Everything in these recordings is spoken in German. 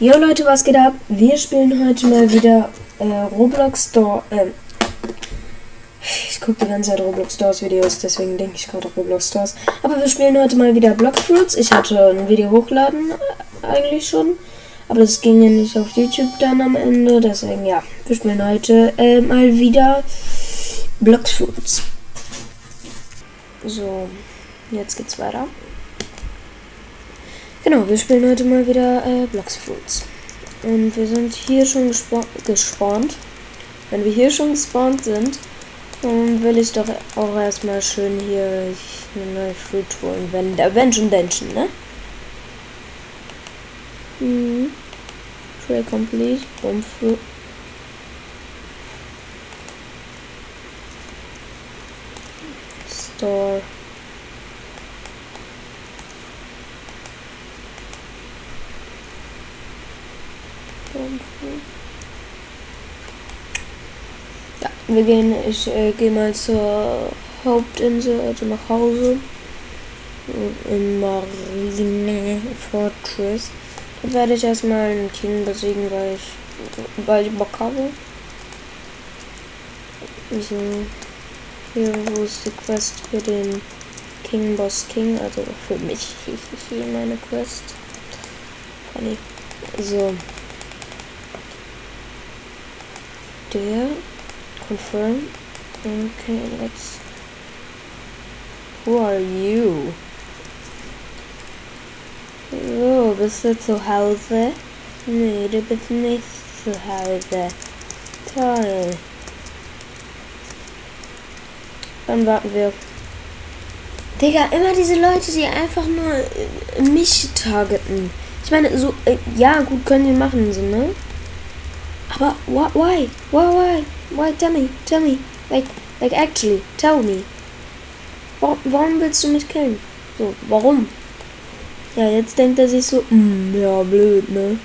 Jo Leute, was geht ab? Wir spielen heute mal wieder äh, Roblox Store. Ähm, ich gucke die ganze Zeit Roblox Stores Videos, deswegen denke ich gerade Roblox Stores. Aber wir spielen heute mal wieder Blockfruits. Ich hatte ein Video hochladen äh, eigentlich schon, aber das ging ja nicht auf YouTube dann am Ende. Deswegen ja, wir spielen heute äh, mal wieder Blockfruits. So, jetzt geht's weiter. Genau, wir spielen heute mal wieder äh, Bloxfruits. Und wir sind hier schon gespawnt. Wenn wir hier schon gespawnt sind, dann will ich doch auch erstmal schön hier eine neue Fruit holen. Wenn, wenn schon Menschen, ne? Mhm. Trail complete. Fruit. Store. Ja, wir gehen, ich äh, gehe mal zur Hauptinsel, also nach Hause. In Marine Fortress. Da werde ich erstmal einen King besiegen, weil ich, weil ich Bock habe. So. Hier, wo ist die Quest für den King Boss King? Also für mich. Meine Quest. So. Der. Confirm. Okay, let's. Who are you? Oh, bist du zu Hause? Nee, du bist nicht zu Hause. Toll. Dann warten wir. Digga, immer diese Leute, die einfach nur äh, mich targeten. Ich meine, so, äh, ja, gut, können die machen, so, ne? Aber why? Why? Why? Why? Tell me. Tell me. Like, like actually, tell me. Warum, willst du mich killen? So, warum? Ja, jetzt denkt er sich so, mm, ja, blöd, ne?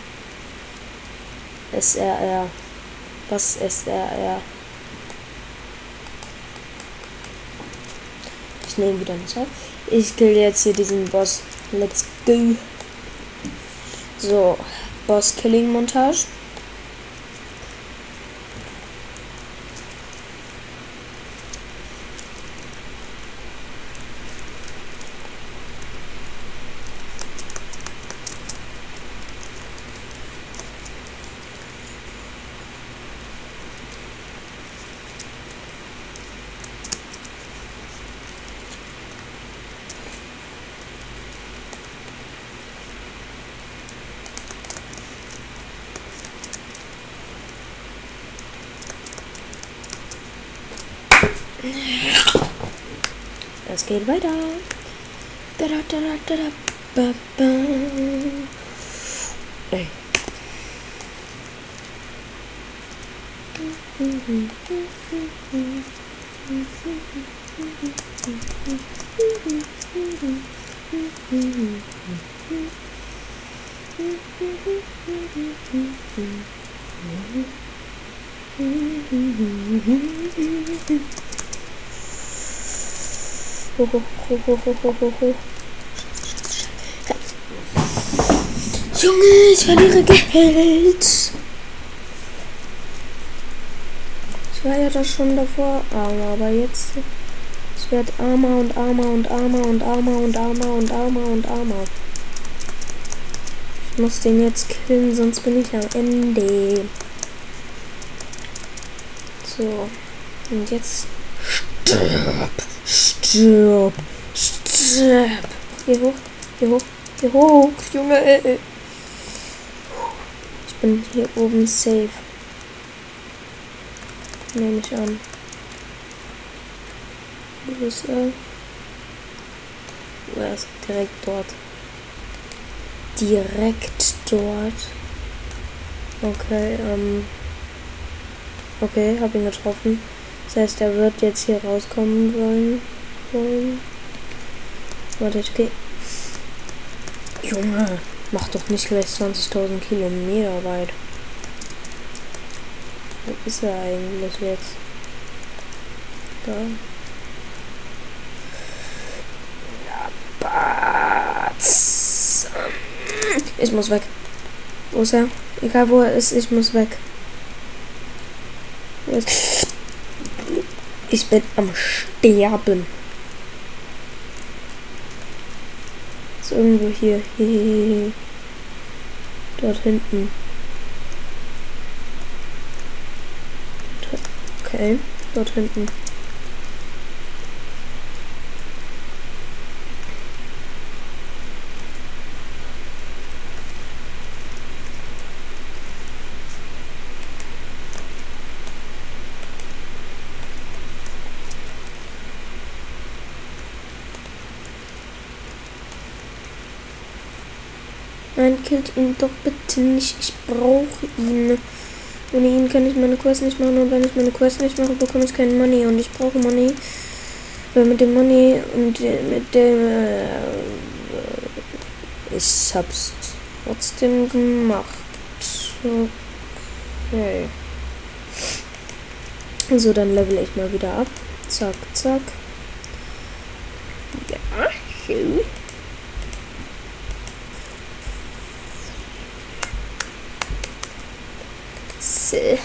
SRR. Was SRR? Ich nehme wieder nicht auf. Ich kill jetzt hier diesen Boss. Let's go. So, Boss-Killing-Montage. Es geht weiter. Da, da, da, da, da, ba, ba. Ey. Ho, ho, ho, ho, ho, ho, ho, ho. Junge, ich verliere Geld. Ich war ja das schon davor armer, aber jetzt es wird armer und armer und armer und armer und armer und armer und armer. Ich muss den jetzt killen, sonst bin ich am Ende. So. Und jetzt stirb. Stirb. Stirb. Hier hoch. Hier hoch. Hier hoch. Junge. Ich bin hier oben safe. Nehme ich an. Wo ist er? Er ist direkt dort. Direkt dort. Okay, ähm. Okay, hab ihn getroffen. Das heißt, er wird jetzt hier rauskommen wollen. Wollen. Warte, ich geh. Junge, mach doch nicht gleich 20.000 Kilometer weit. Wo ist er eigentlich jetzt? Da. Ich muss weg. Wo ist er? Egal wo er ist, ich muss weg. Ich bin am Sterben. Ist irgendwo hier. hier. Dort hinten. Okay, dort hinten. Nein, killt ihn doch bitte nicht. Ich brauche ihn. Ohne ihn kann ich meine Quest nicht machen und wenn ich meine Quest nicht mache, bekomme ich kein Money und ich brauche Money. Weil mit dem Money und mit dem äh, ich hab's trotzdem gemacht. Okay. So, dann level ich mal wieder ab. Zack, zack. Ja, schön. Sorry,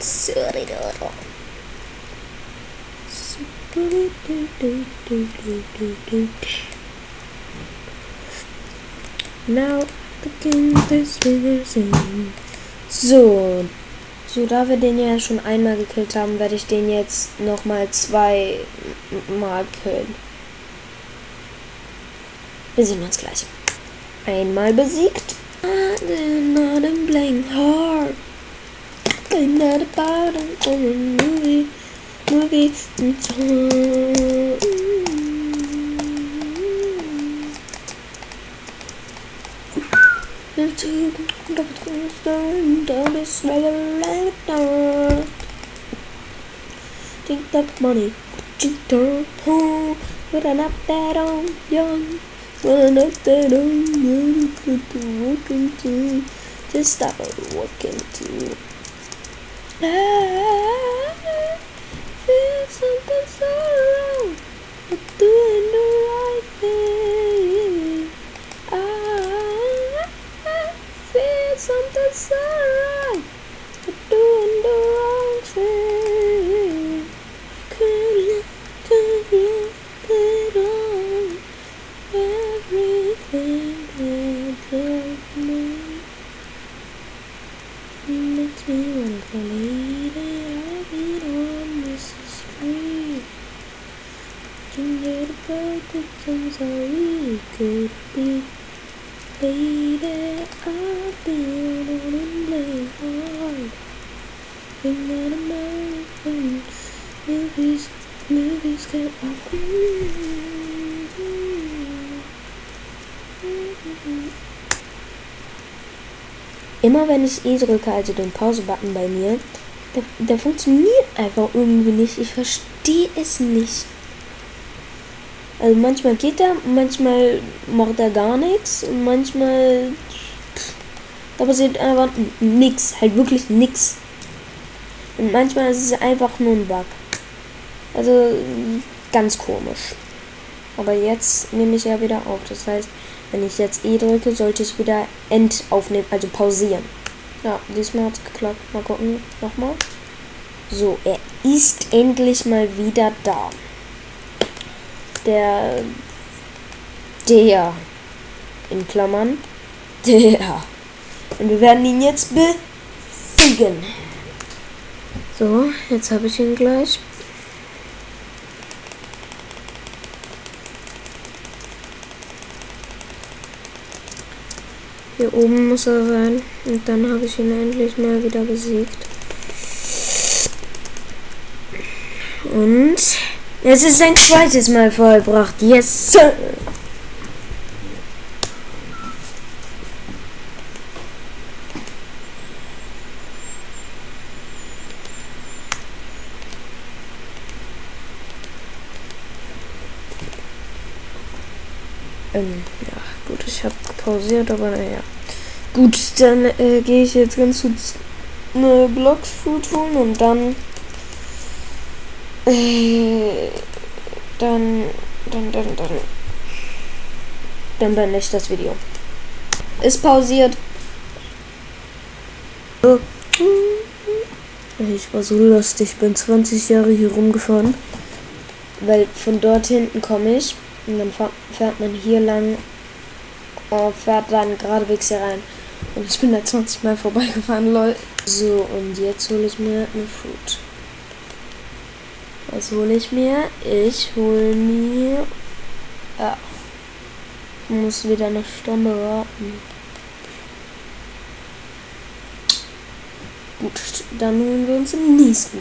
sorry, Now begin this So, so da wir den ja schon einmal gekillt haben, werde ich den jetzt nochmal zwei Mal killen. Wir sehen uns gleich. Einmal besiegt. Not in playing hard. I'm not about a movie, movie. Think that money, cheater, home, but I'm not that old, young. But I'm not that old, young, to walk into, just stop walking to. I feel something so wrong, but doing the right be. Lady, I'll be the one and play hard. Bring that American movies, movies get Immer wenn ich E drücke, also den Pause-Button bei mir, der, der funktioniert einfach irgendwie nicht. Ich verstehe es nicht. Also manchmal geht er, manchmal macht er gar nichts und manchmal da passiert einfach nichts, halt wirklich nichts. Und manchmal ist es einfach nur ein Bug. Also ganz komisch. Aber jetzt nehme ich ja wieder auf. Das heißt, wenn ich jetzt E drücke, sollte ich wieder End aufnehmen, also pausieren. Ja, diesmal hat es geklappt. Mal gucken, nochmal. So, er ist endlich mal wieder da. Der, der, in Klammern, der. Und wir werden ihn jetzt besiegen. So, jetzt habe ich ihn gleich. Hier oben muss er sein. Und dann habe ich ihn endlich mal wieder besiegt. Und es ist ein zweites Mal vollbracht. Yes! Sir. Ähm, ja, gut, ich habe pausiert, aber naja. Gut, dann äh, gehe ich jetzt ganz kurz eine Blockfood holen und dann äh, dann dann dann dann dann beende ich das Video. Ist pausiert. Oh. Ich war so lustig, bin 20 Jahre hier rumgefahren. Weil von dort hinten komme ich und dann fährt man hier lang und fährt dann geradewegs hier rein. Und ich bin da 20 Mal vorbeigefahren, lol. So, und jetzt hole ich mir eine Food. Was hole ich mir? Ich hole mir... Ich muss wieder eine Stunde warten. Gut, dann holen wir uns im nächsten.